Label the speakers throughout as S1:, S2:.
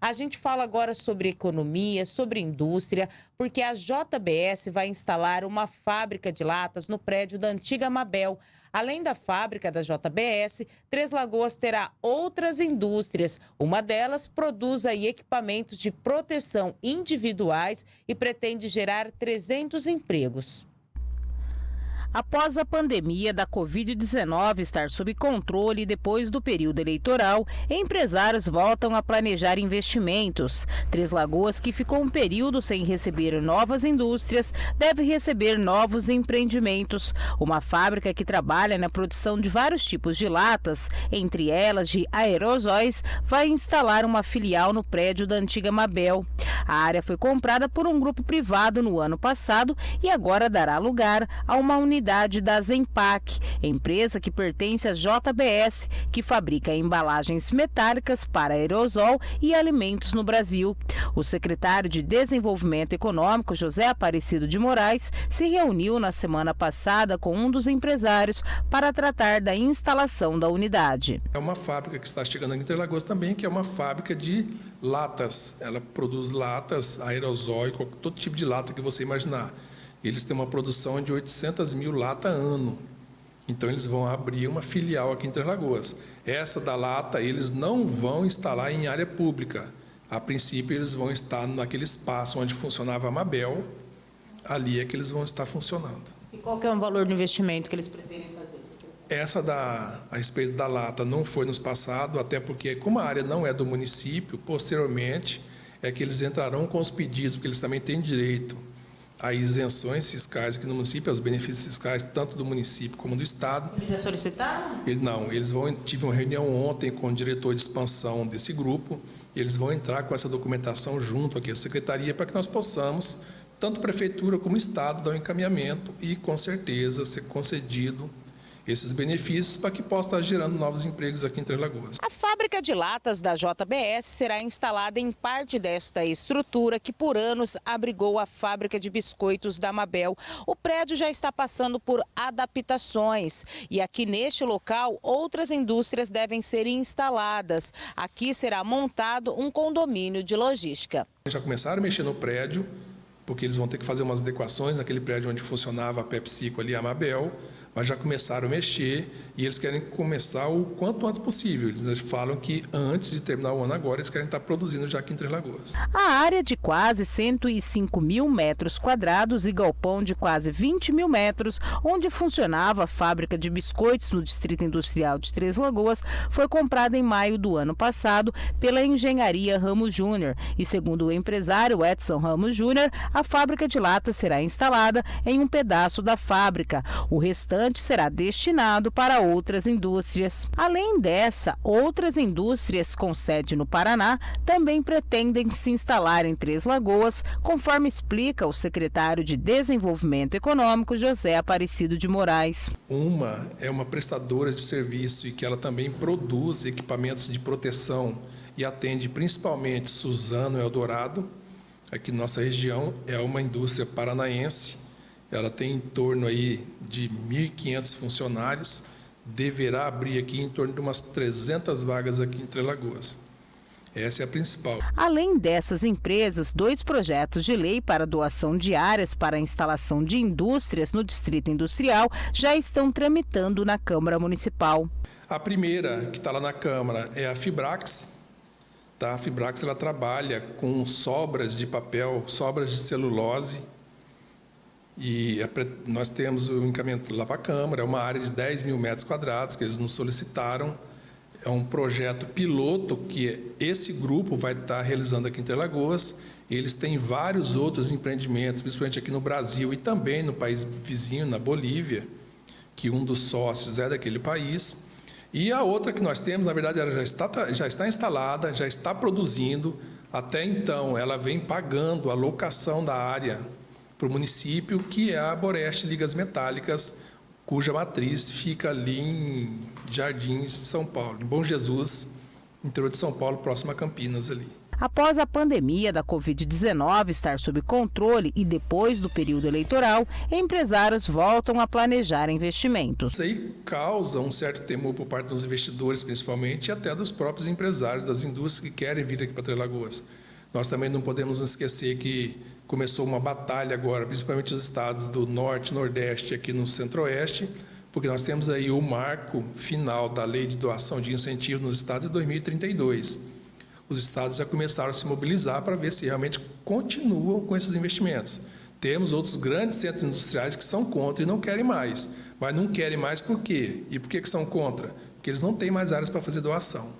S1: A gente fala agora sobre economia, sobre indústria, porque a JBS vai instalar uma fábrica de latas no prédio da antiga Mabel. Além da fábrica da JBS, Três Lagoas terá outras indústrias. Uma delas produz equipamentos de proteção individuais e pretende gerar 300 empregos.
S2: Após a pandemia da Covid-19 estar sob controle depois do período eleitoral, empresários voltam a planejar investimentos. Três Lagoas, que ficou um período sem receber novas indústrias, deve receber novos empreendimentos. Uma fábrica que trabalha na produção de vários tipos de latas, entre elas de aerosóis, vai instalar uma filial no prédio da antiga Mabel. A área foi comprada por um grupo privado no ano passado e agora dará lugar a uma unidade unidade da Zempac, empresa que pertence à JBS, que fabrica embalagens metálicas para aerosol e alimentos no Brasil. O secretário de Desenvolvimento Econômico, José Aparecido de Moraes, se reuniu na semana passada com um dos empresários para tratar da instalação da unidade.
S3: É uma fábrica que está chegando em Interlagos também, que é uma fábrica de latas. Ela produz latas, aerosol, todo tipo de lata que você imaginar eles têm uma produção de 800 mil lata ano. Então, eles vão abrir uma filial aqui em Três Lagoas. Essa da lata, eles não vão instalar em área pública. A princípio, eles vão estar naquele espaço onde funcionava a Mabel. Ali é que eles vão estar funcionando.
S1: E qual é o valor do investimento que eles pretendem fazer?
S3: Essa da, a respeito da lata não foi nos passado, até porque, como a área não é do município, posteriormente é que eles entrarão com os pedidos, porque eles também têm direito a isenções fiscais aqui no município, aos benefícios fiscais tanto do município como do Estado.
S1: Eles já solicitaram?
S3: Ele, não, eles vão, tive uma reunião ontem com o diretor de expansão desse grupo, e eles vão entrar com essa documentação junto aqui à Secretaria para que nós possamos, tanto Prefeitura como Estado, dar um encaminhamento e, com certeza, ser concedido esses benefícios para que possa estar gerando novos empregos aqui em Três Lagoas.
S1: A fábrica de latas da JBS será instalada em parte desta estrutura que por anos abrigou a fábrica de biscoitos da Mabel. O prédio já está passando por adaptações e aqui neste local outras indústrias devem ser instaladas. Aqui será montado um condomínio de logística.
S3: Já começaram a mexer no prédio, porque eles vão ter que fazer umas adequações naquele prédio onde funcionava a PepsiCo ali, a Mabel mas já começaram a mexer e eles querem começar o quanto antes possível. Eles falam que antes de terminar o ano agora, eles querem estar produzindo já aqui em Três Lagoas.
S2: A área de quase 105 mil metros quadrados e galpão de quase 20 mil metros, onde funcionava a fábrica de biscoitos no Distrito Industrial de Três Lagoas, foi comprada em maio do ano passado pela Engenharia Ramos Júnior. E segundo o empresário Edson Ramos Júnior, a fábrica de latas será instalada em um pedaço da fábrica. O restante restante será destinado para outras indústrias. Além dessa, outras indústrias com sede no Paraná também pretendem se instalar em Três Lagoas, conforme explica o secretário de Desenvolvimento Econômico, José Aparecido de Moraes.
S3: Uma é uma prestadora de serviço e que ela também produz equipamentos de proteção e atende principalmente Suzano Eldorado. Aqui nossa região é uma indústria paranaense ela tem em torno aí de 1.500 funcionários, deverá abrir aqui em torno de umas 300 vagas aqui em Três Lagoas. Essa é a principal.
S2: Além dessas empresas, dois projetos de lei para doação de áreas para a instalação de indústrias no Distrito Industrial já estão tramitando na Câmara Municipal.
S3: A primeira, que está lá na Câmara, é a Fibrax. Tá? A Fibrax ela trabalha com sobras de papel, sobras de celulose, e é nós temos o encaminhamento lá para a Câmara, é uma área de 10 mil metros quadrados que eles nos solicitaram. É um projeto piloto que esse grupo vai estar realizando aqui em Interlagoas. Eles têm vários outros empreendimentos, principalmente aqui no Brasil e também no país vizinho, na Bolívia, que um dos sócios é daquele país. E a outra que nós temos, na verdade, ela já está, já está instalada, já está produzindo. Até então, ela vem pagando a locação da área para o município, que é a Boreste Ligas Metálicas, cuja matriz fica ali em Jardins, São Paulo, em Bom Jesus, interior de São Paulo, próximo a Campinas ali.
S2: Após a pandemia da Covid-19 estar sob controle e depois do período eleitoral, empresários voltam a planejar investimentos.
S3: Isso aí causa um certo temor por parte dos investidores, principalmente, e até dos próprios empresários das indústrias que querem vir aqui para Três Lagoas. Nós também não podemos nos esquecer que começou uma batalha agora, principalmente os estados do Norte, Nordeste, aqui no Centro-Oeste, porque nós temos aí o marco final da lei de doação de incentivo nos estados em 2032. Os estados já começaram a se mobilizar para ver se realmente continuam com esses investimentos. Temos outros grandes centros industriais que são contra e não querem mais. Mas não querem mais por quê? E por que, que são contra? Porque eles não têm mais áreas para fazer doação.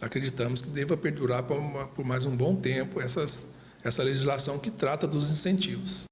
S3: Acreditamos que deva perdurar por mais um bom tempo essas, essa legislação que trata dos incentivos.